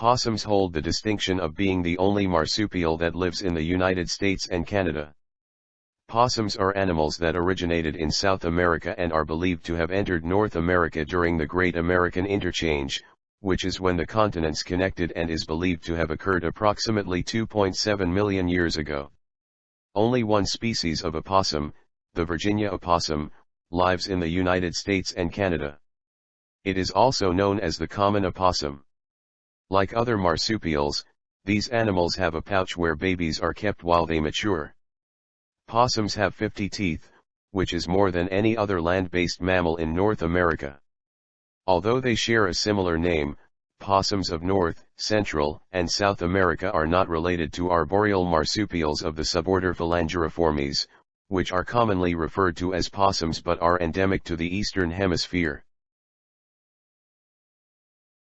Possums hold the distinction of being the only marsupial that lives in the United States and Canada. Possums are animals that originated in South America and are believed to have entered North America during the Great American Interchange, which is when the continents connected and is believed to have occurred approximately 2.7 million years ago. Only one species of opossum, the Virginia opossum, lives in the United States and Canada. It is also known as the common opossum. Like other marsupials, these animals have a pouch where babies are kept while they mature. Possums have 50 teeth, which is more than any other land-based mammal in North America. Although they share a similar name, possums of North, Central, and South America are not related to arboreal marsupials of the suborder Phalangeriformes, which are commonly referred to as possums but are endemic to the Eastern Hemisphere.